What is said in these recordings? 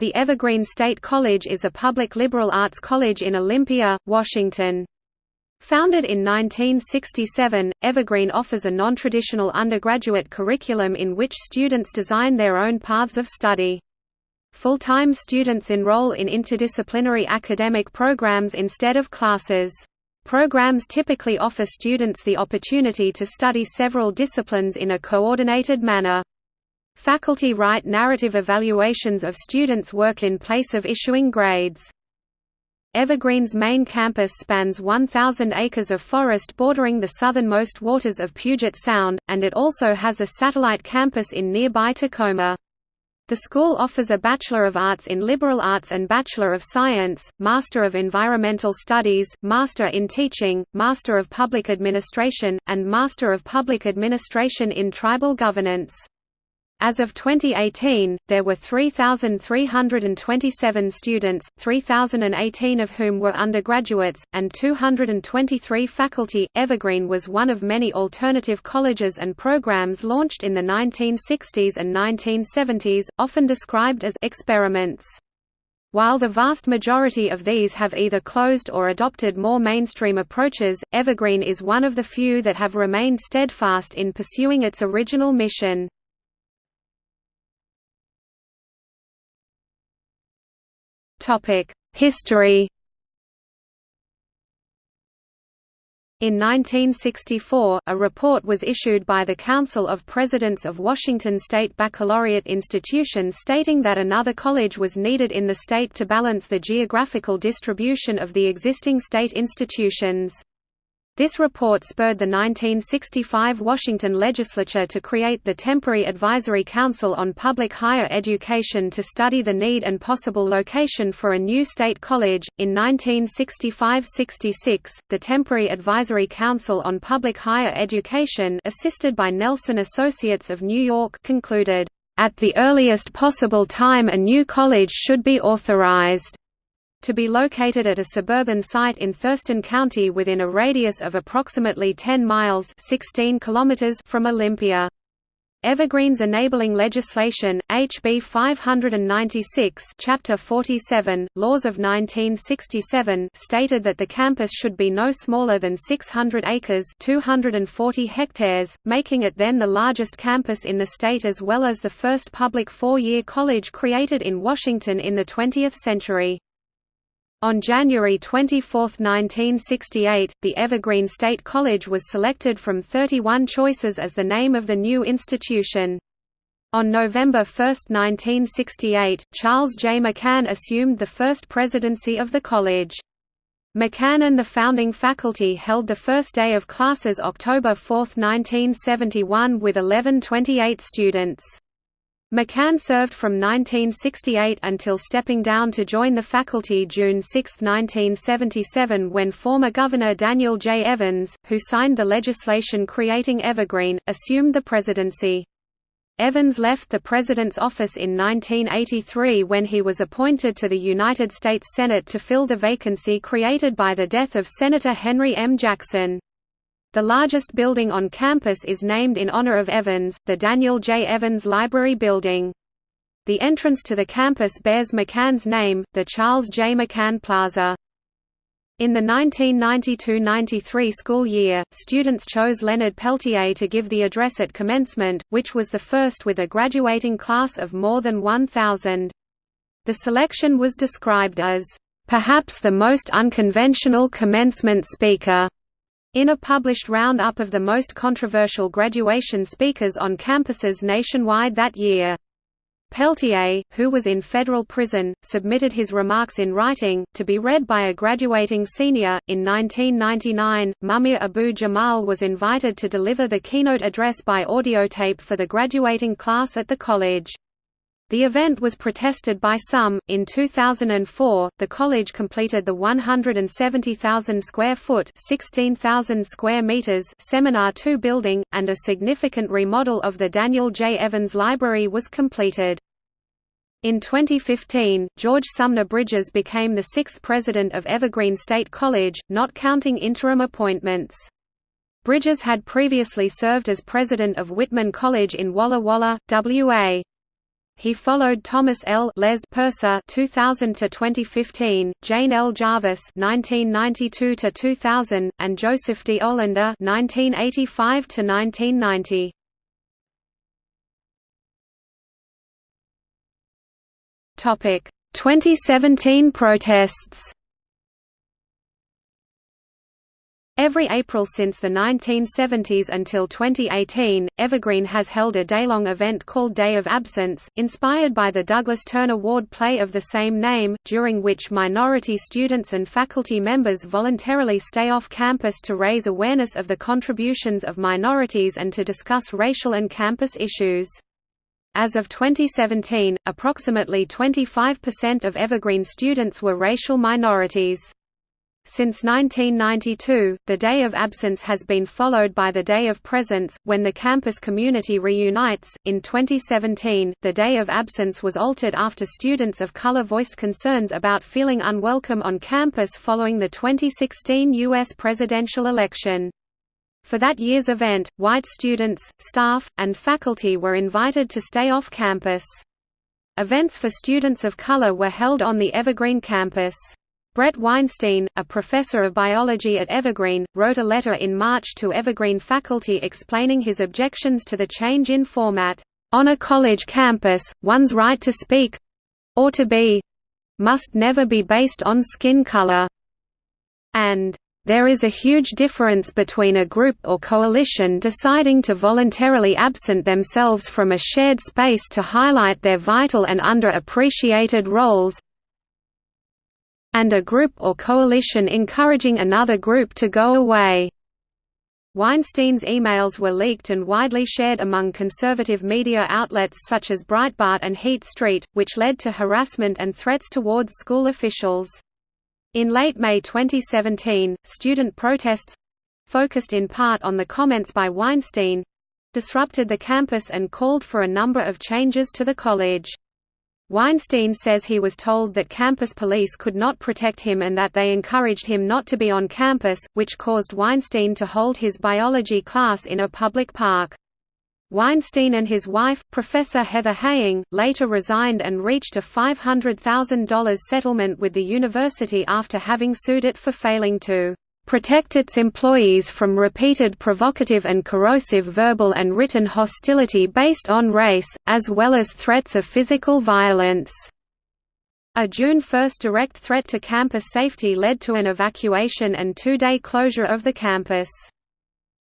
The Evergreen State College is a public liberal arts college in Olympia, Washington. Founded in 1967, Evergreen offers a non-traditional undergraduate curriculum in which students design their own paths of study. Full-time students enroll in interdisciplinary academic programs instead of classes. Programs typically offer students the opportunity to study several disciplines in a coordinated manner. Faculty write narrative evaluations of students' work in place of issuing grades. Evergreen's main campus spans 1,000 acres of forest bordering the southernmost waters of Puget Sound, and it also has a satellite campus in nearby Tacoma. The school offers a Bachelor of Arts in Liberal Arts and Bachelor of Science, Master of Environmental Studies, Master in Teaching, Master of Public Administration, and Master of Public Administration in Tribal Governance. As of 2018, there were 3,327 students, 3,018 of whom were undergraduates, and 223 faculty. Evergreen was one of many alternative colleges and programs launched in the 1960s and 1970s, often described as experiments. While the vast majority of these have either closed or adopted more mainstream approaches, Evergreen is one of the few that have remained steadfast in pursuing its original mission. History In 1964, a report was issued by the Council of Presidents of Washington State Baccalaureate Institutions stating that another college was needed in the state to balance the geographical distribution of the existing state institutions. This report spurred the 1965 Washington legislature to create the Temporary Advisory Council on Public Higher Education to study the need and possible location for a new state college. In 1965 66, the Temporary Advisory Council on Public Higher Education, assisted by Nelson Associates of New York, concluded, At the earliest possible time, a new college should be authorized to be located at a suburban site in Thurston County within a radius of approximately 10 miles 16 kilometers from Olympia. Evergreen's enabling legislation, HB 596 Chapter 47, Laws of 1967 stated that the campus should be no smaller than 600 acres 240 hectares, making it then the largest campus in the state as well as the first public four-year college created in Washington in the 20th century. On January 24, 1968, the Evergreen State College was selected from 31 choices as the name of the new institution. On November 1, 1968, Charles J. McCann assumed the first presidency of the college. McCann and the founding faculty held the first day of classes October 4, 1971 with 1128 students. McCann served from 1968 until stepping down to join the faculty June 6, 1977 when former Governor Daniel J. Evans, who signed the legislation creating Evergreen, assumed the presidency. Evans left the President's office in 1983 when he was appointed to the United States Senate to fill the vacancy created by the death of Senator Henry M. Jackson. The largest building on campus is named in honor of Evans, the Daniel J. Evans Library Building. The entrance to the campus bears McCann's name, the Charles J. McCann Plaza. In the 1992–93 school year, students chose Leonard Peltier to give the address at commencement, which was the first with a graduating class of more than 1,000. The selection was described as, "...perhaps the most unconventional commencement speaker." In a published roundup of the most controversial graduation speakers on campuses nationwide that year. Peltier, who was in federal prison, submitted his remarks in writing, to be read by a graduating senior. In 1999, Mumia Abu Jamal was invited to deliver the keynote address by audiotape for the graduating class at the college. The event was protested by some. In 2004, the college completed the 170,000 square foot (16,000 square meters) Seminar 2 building, and a significant remodel of the Daniel J. Evans Library was completed. In 2015, George Sumner Bridges became the sixth president of Evergreen State College, not counting interim appointments. Bridges had previously served as president of Whitman College in Walla Walla, WA. He followed Thomas L. Les Purce (2000–2015), Jane L. Jervis 1992 to 2000, and Joseph D. Olander 1985 to 1990. Topic: 2017 protests. Every April since the 1970s until 2018, Evergreen has held a day-long event called Day of Absence, inspired by the Douglas Turner Ward play of the same name, during which minority students and faculty members voluntarily stay off campus to raise awareness of the contributions of minorities and to discuss racial and campus issues. As of 2017, approximately 25% of Evergreen students were racial minorities. Since 1992, the Day of Absence has been followed by the Day of Presence, when the campus community reunites. In 2017, the Day of Absence was altered after students of color voiced concerns about feeling unwelcome on campus following the 2016 U.S. presidential election. For that year's event, white students, staff, and faculty were invited to stay off campus. Events for students of color were held on the Evergreen campus. Bret Weinstein, a professor of biology at Evergreen, wrote a letter in March to Evergreen faculty explaining his objections to the change in format. On a college campus, one's right to speak—or to be—must never be based on skin color. And there is a huge difference between a group or coalition deciding to voluntarily absent themselves from a shared space to highlight their vital and underappreciated roles, and a group or coalition encouraging another group to go away. Weinstein's emails were leaked and widely shared among conservative media outlets such as Breitbart and Heat Street, which led to harassment and threats towards school officials. In late May 2017, student protests—focused in part on the comments by Weinstein—disrupted the campus and called for a number of changes to the college. Weinstein says he was told that campus police could not protect him and that they encouraged him not to be on campus, which caused Weinstein to hold his biology class in a public park. Weinstein and his wife, Professor Heather Heying, later resigned and reached a $500,000 settlement with the university after having sued it for failing to protect its employees from repeated provocative and corrosive verbal and written hostility based on race, as well as threats of physical violence. A June 1 direct threat to campus safety led to an evacuation and two-day closure of the campus.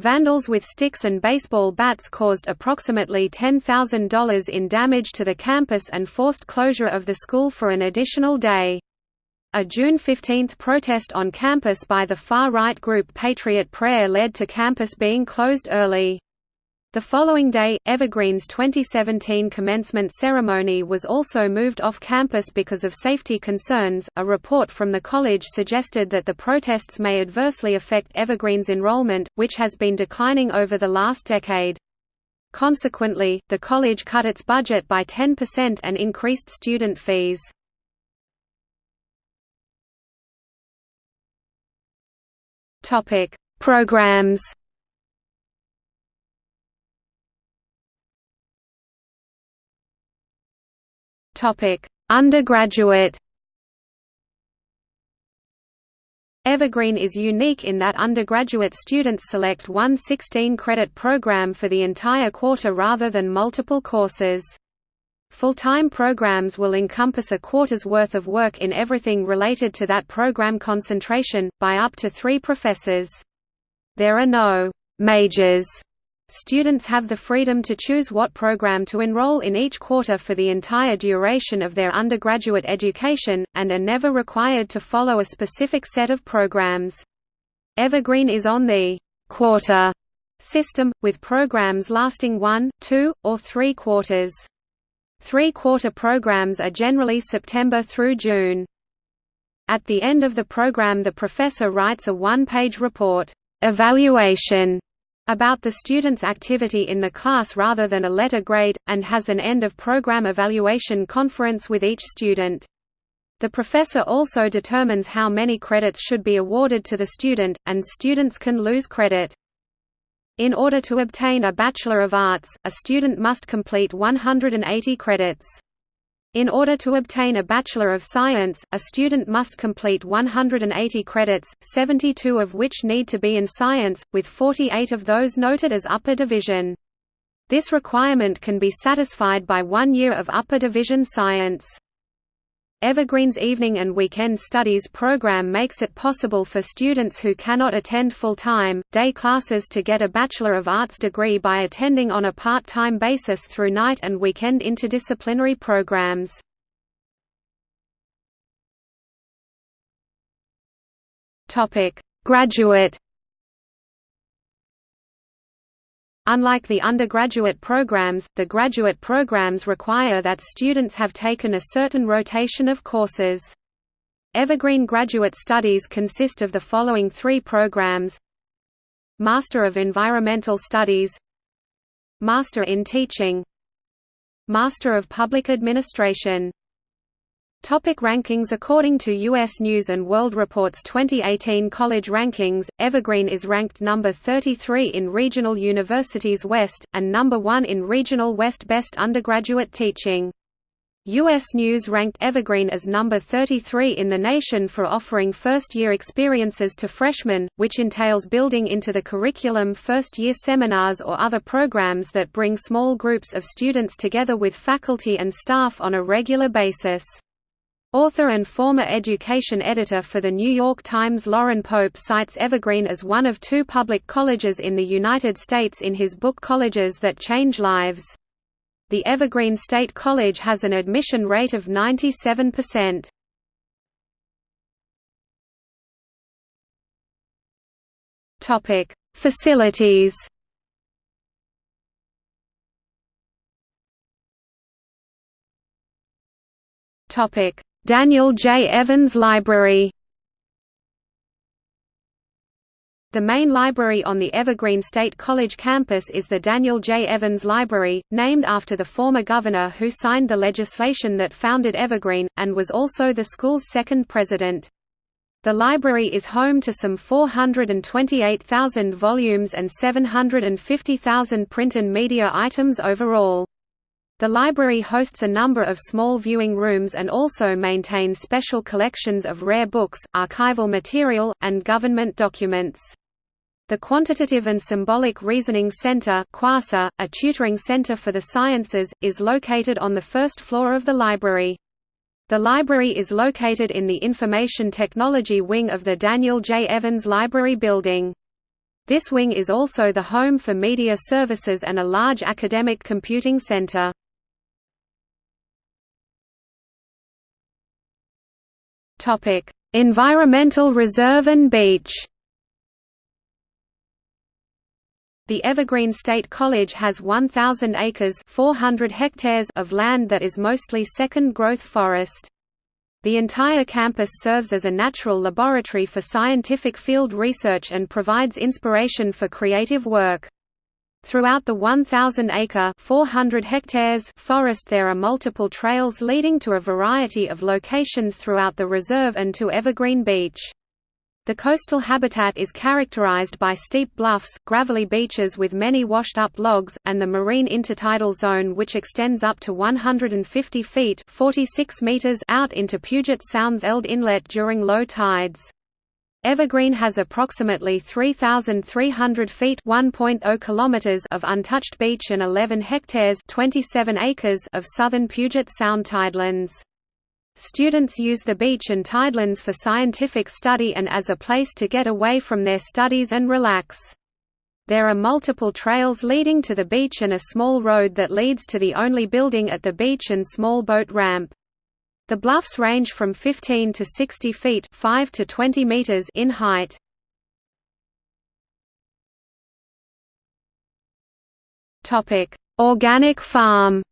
Vandals with sticks and baseball bats caused approximately $10,000 in damage to the campus and forced closure of the school for an additional day. A June 15 protest on campus by the far-right group Patriot Prayer led to campus being closed early. The following day, Evergreen's 2017 commencement ceremony was also moved off campus because of safety concerns. A report from the college suggested that the protests may adversely affect Evergreen's enrollment, which has been declining over the last decade. Consequently, the college cut its budget by 10% and increased student fees. Topic: Programs. Topic: Undergraduate. Evergreen is unique in that undergraduate students select one 16-credit program for the entire quarter rather than multiple courses. Full-time programs will encompass a quarter's worth of work in everything related to that program concentration, by up to three professors. There are no «majors» Students have the freedom to choose what program to enroll in each quarter for the entire duration of their undergraduate education, and are never required to follow a specific set of programs. Evergreen is on the «quarter» system, with programs lasting one, two, or three quarters. Three-quarter programs are generally September through June. At the end of the program the professor writes a one-page report evaluation about the student's activity in the class rather than a letter grade, and has an end-of-program evaluation conference with each student. The professor also determines how many credits should be awarded to the student, and students can lose credit. In order to obtain a Bachelor of Arts, a student must complete 180 credits. In order to obtain a Bachelor of Science, a student must complete 180 credits, 72 of which need to be in science, with 48 of those noted as upper division. This requirement can be satisfied by one year of upper division science. Evergreen's evening and weekend studies program makes it possible for students who cannot attend full-time, day classes to get a Bachelor of Arts degree by attending on a part-time basis through night and weekend interdisciplinary programs. Graduate Unlike the undergraduate programs, the graduate programs require that students have taken a certain rotation of courses. Evergreen Graduate Studies consist of the following three programs Master of Environmental Studies Master in Teaching Master of Public Administration Topic rankings According to U.S. News & World Report's 2018 college rankings, Evergreen is ranked number 33 in Regional Universities West, and number 1 in Regional West Best Undergraduate Teaching. U.S. News ranked Evergreen as number 33 in the nation for offering first-year experiences to freshmen, which entails building into the curriculum first-year seminars or other programs that bring small groups of students together with faculty and staff on a regular basis. Author and former education editor for The New York Times Loren Pope cites Evergreen as one of two public colleges in the United States in his book Colleges That Change Lives. The Evergreen State College has an admission rate of 97%. Facilities Topic Daniel J. Evans Library The main library on the Evergreen State College campus is the Daniel J. Evans Library, named after the former governor who signed the legislation that founded Evergreen, and was also the school's second president. The library is home to some 428,000 volumes and 750,000 print and media items overall. The library hosts a number of small viewing rooms and also maintains special collections of rare books, archival material, and government documents. The Quantitative and Symbolic Reasoning Center a tutoring center for the sciences, is located on the first floor of the library. The library is located in the Information Technology Wing of the Daniel J. Evans Library Building. This wing is also the home for media services and a large academic computing center. Topic: Environmental Reserve and Beach. The Evergreen State College has 1,000 acres 400 hectares of land that is mostly second-growth forest. The entire campus serves as a natural laboratory for scientific field research and provides inspiration for creative work. Throughout the 1,000-acre (400 hectares) forest there are multiple trails leading to a variety of locations throughout the reserve and to Evergreen Beach. The coastal habitat is characterized by steep bluffs, gravelly beaches with many washed-up logs, and the marine intertidal zone which extends up to 150 feet 46 meters out into Puget Sound's Eld Inlet during low tides. Evergreen has approximately 3,300 feet oh kilometers of untouched beach and 11 hectares 27 acres of southern Puget Sound tidelands. Students use the beach and tidelands for scientific study and as a place to get away from their studies and relax. There are multiple trails leading to the beach and a small road that leads to the only building at the beach and small boat ramp. The bluffs range from 15 to 60 feet 5 to 20 meters in height. Organic farm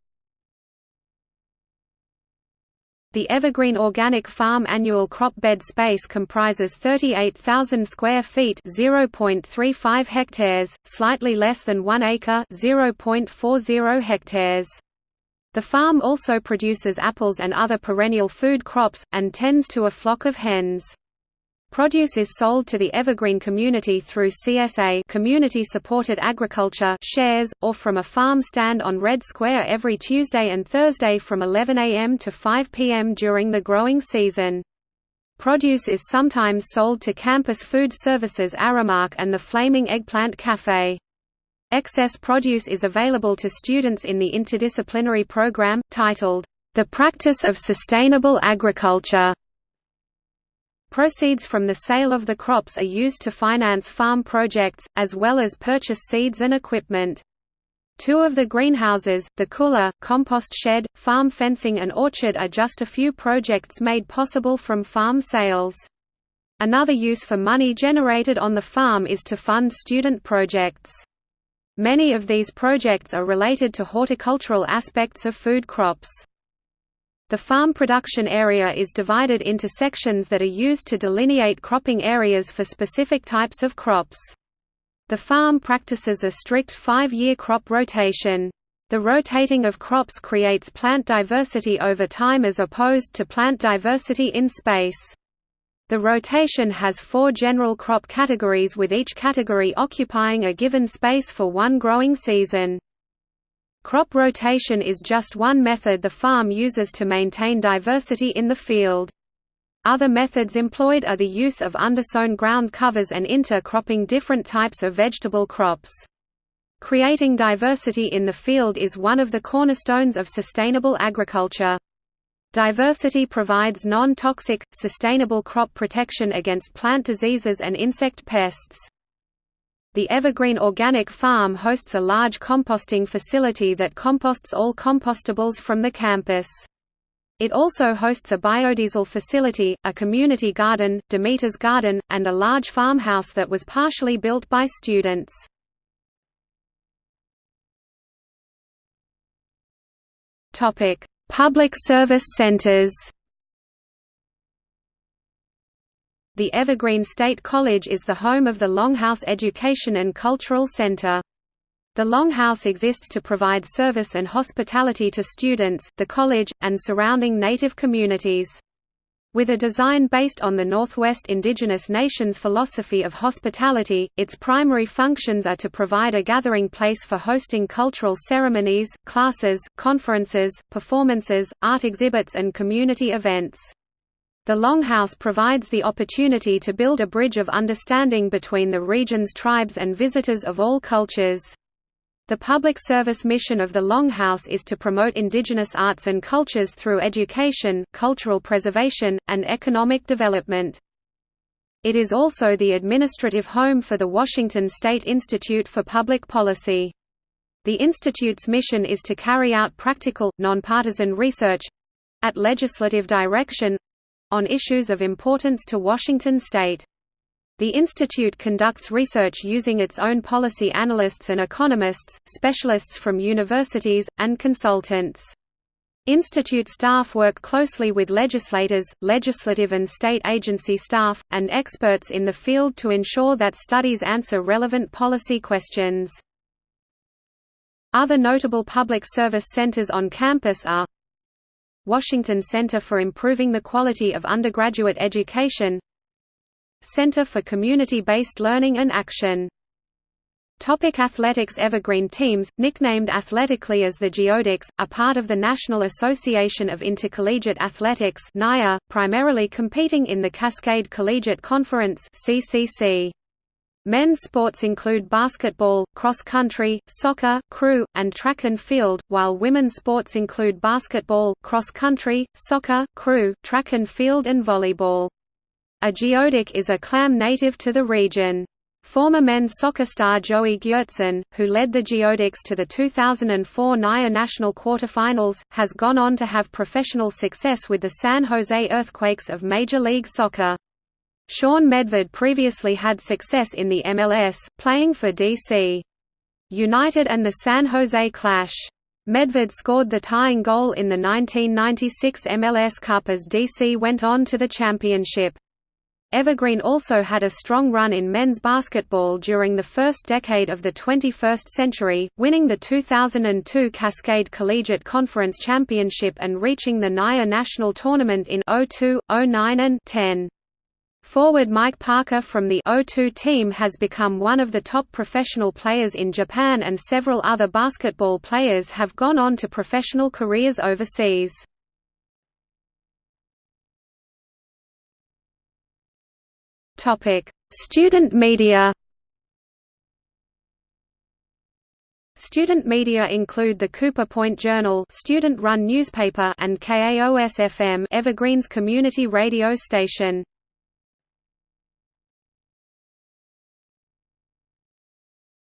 The Evergreen Organic Farm annual crop bed space comprises 38,000 square feet (0.35 hectares), slightly less than 1 acre (0.40 hectares). The farm also produces apples and other perennial food crops, and tends to a flock of hens. Produce is sold to the Evergreen community through CSA community supported agriculture shares, or from a farm stand on Red Square every Tuesday and Thursday from 11 a.m. to 5 p.m. during the growing season. Produce is sometimes sold to Campus Food Services Aramark and the Flaming Eggplant Cafe. Excess produce is available to students in the interdisciplinary program, titled, The Practice of Sustainable Agriculture. Proceeds from the sale of the crops are used to finance farm projects, as well as purchase seeds and equipment. Two of the greenhouses, the cooler, compost shed, farm fencing and orchard are just a few projects made possible from farm sales. Another use for money generated on the farm is to fund student projects. Many of these projects are related to horticultural aspects of food crops. The farm production area is divided into sections that are used to delineate cropping areas for specific types of crops. The farm practices a strict five-year crop rotation. The rotating of crops creates plant diversity over time as opposed to plant diversity in space. The rotation has four general crop categories with each category occupying a given space for one growing season. Crop rotation is just one method the farm uses to maintain diversity in the field. Other methods employed are the use of undersown ground covers and intercropping different types of vegetable crops. Creating diversity in the field is one of the cornerstones of sustainable agriculture. Diversity provides non-toxic, sustainable crop protection against plant diseases and insect pests. The Evergreen Organic Farm hosts a large composting facility that composts all compostables from the campus. It also hosts a biodiesel facility, a community garden, Demeter's Garden, and a large farmhouse that was partially built by students. Public service centers The Evergreen State College is the home of the Longhouse Education and Cultural Center. The Longhouse exists to provide service and hospitality to students, the college, and surrounding native communities. With a design based on the Northwest Indigenous Nations philosophy of hospitality, its primary functions are to provide a gathering place for hosting cultural ceremonies, classes, conferences, performances, art exhibits and community events. The Longhouse provides the opportunity to build a bridge of understanding between the region's tribes and visitors of all cultures. The public service mission of the Longhouse is to promote indigenous arts and cultures through education, cultural preservation, and economic development. It is also the administrative home for the Washington State Institute for Public Policy. The Institute's mission is to carry out practical, nonpartisan research—at legislative direction, on issues of importance to Washington state. The institute conducts research using its own policy analysts and economists, specialists from universities, and consultants. Institute staff work closely with legislators, legislative and state agency staff, and experts in the field to ensure that studies answer relevant policy questions. Other notable public service centers on campus are Washington Center for Improving the Quality of Undergraduate Education Center for Community-Based Learning and Action Topic athletics Evergreen teams, nicknamed athletically as the Geoducks, are part of the National Association of Intercollegiate Athletics primarily competing in the Cascade Collegiate Conference. Men's sports include basketball, cross-country, soccer, crew, and track and field, while women's sports include basketball, cross-country, soccer, crew, track and field and volleyball. A geoduck is a clam native to the region. Former men's soccer star Joey Gjertsen, who led the Geoducks to the 2004 NIA National Quarterfinals, has gone on to have professional success with the San Jose Earthquakes of Major League Soccer. Shaun Medved previously had success in the MLS, playing for DC United and the San Jose Clash. Medved scored the tying goal in the 1996 MLS Cup as DC went on to the championship. Evergreen also had a strong run in men's basketball during the first decade of the 21st century, winning the 2002 Cascade Collegiate Conference Championship and reaching the NIA National Tournament in 02, 09 and 10. Forward Mike Parker from the O2 team has become one of the top professional players in Japan and several other basketball players have gone on to professional careers overseas. Student media Student media include the Cooper Point Journal student-run newspaper and KAOS-FM Evergreens community radio station.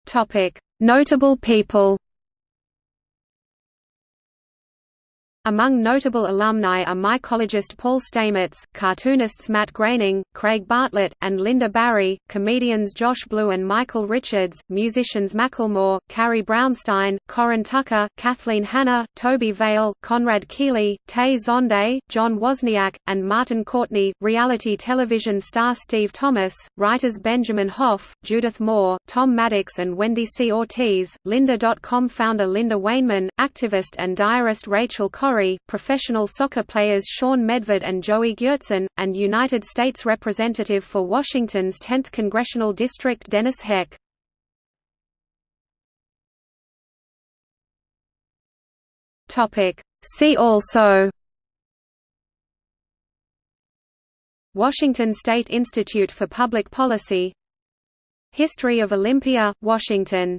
Topic: Notable people Among notable alumni are mycologist Paul Stamets, cartoonists Matt Groening, Craig Bartlett, and Lynda Barry, comedians Josh Blue and Michael Richards, musicians Macklemore, Carrie Brownstein, Corin Tucker, Kathleen Hanna, Tobi Vail, Conrad Keely, Tay Zonday, John Wozniak, and Martin Courtney, reality television star Steve Thomas, writers Benjamin Hoff, Judith Moore, Tom Maddox and Wendy C. Ortiz, Lynda.com founder Lynda Weinman, activist and diarist Rachel Corrie professional soccer players Shaun Medved and Joey Gjertsen, and United States Representative for Washington's 10th Congressional District Dennis Heck. See also Washington State Institute for Public Policy History of Olympia, Washington